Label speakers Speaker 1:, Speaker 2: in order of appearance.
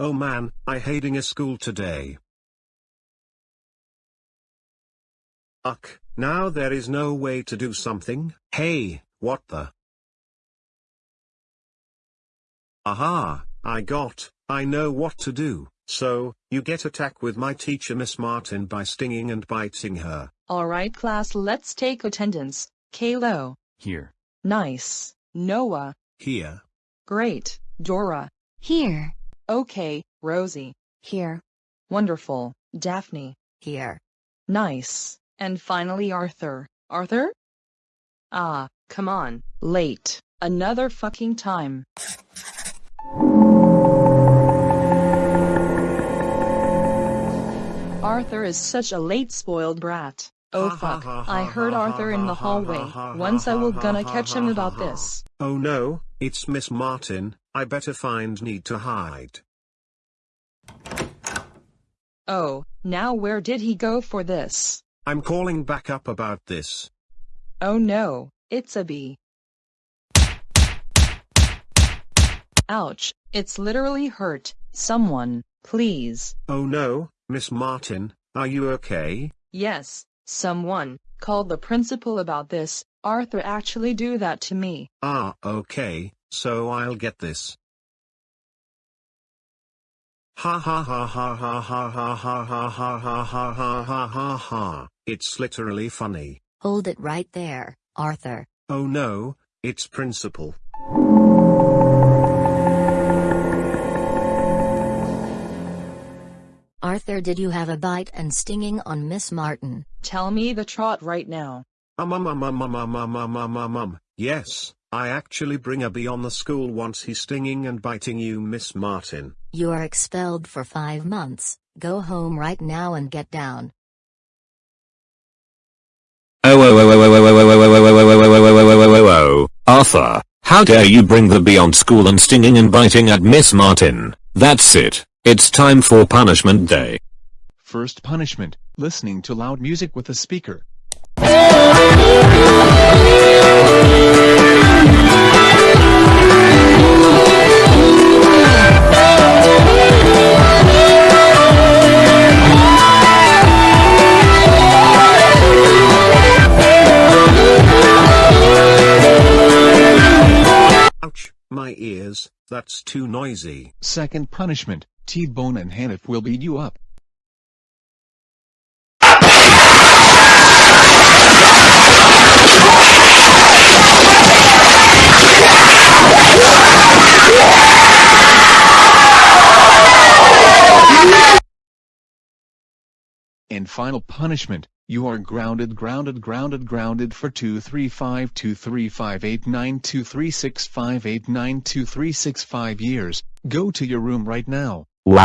Speaker 1: Oh man, I hating a school today. Uck, now there is no way to do something. Hey, what the? Aha, I got, I know what to do. So, you get attack with my teacher Miss Martin by stinging and biting her.
Speaker 2: Alright class let's take attendance. Kalo.
Speaker 3: Here.
Speaker 2: Nice. Noah.
Speaker 1: Here.
Speaker 2: Great. Dora.
Speaker 4: Here.
Speaker 2: Okay, Rosie.
Speaker 4: Here.
Speaker 2: Wonderful. Daphne.
Speaker 4: Here.
Speaker 2: Nice. And finally Arthur. Arthur? Ah, come on. Late. Another fucking time. Arthur is such a late spoiled brat. Oh fuck, I heard Arthur in the hallway. Once I will gonna catch him about this.
Speaker 1: Oh no, it's Miss Martin, I better find need to hide.
Speaker 2: Oh, now where did he go for this?
Speaker 1: I'm calling back up about this.
Speaker 2: Oh no, it's a bee. Ouch, it's literally hurt. Someone, please.
Speaker 1: Oh no, Miss Martin, are you okay?
Speaker 2: Yes, someone, called the principal about this. Arthur actually do that to me.
Speaker 1: Ah, okay, so I'll get this. Ha ha ha ha ha ha ha ha ha ha ha ha ha ha ha ha. It's literally funny.
Speaker 4: Hold it right there, Arthur.
Speaker 1: Oh no, it's principal.
Speaker 4: Arthur did you have a bite and stinging on Miss Martin?
Speaker 2: Tell me the trot right now.
Speaker 1: Um um um um um um um um um um um. Yes, I actually bring a bee on the school once he's stinging and biting you Miss Martin.
Speaker 4: You are expelled for five months. Go home right now and get down.
Speaker 5: Oh oh oh oh oh oh oh oh oh oh oh oh oh oh oh oh oh Arthur, how dare you bring the beyond school and stinging and biting at Miss Martin. That's it. It's time for punishment day.
Speaker 3: First punishment, listening to loud music with a speaker.
Speaker 1: Ears, that's too noisy.
Speaker 3: Second punishment, T-Bone and Hanif will beat you up. And final punishment, you are grounded grounded grounded grounded for 23523589236589236 years. Go to your room right now.
Speaker 5: Wow.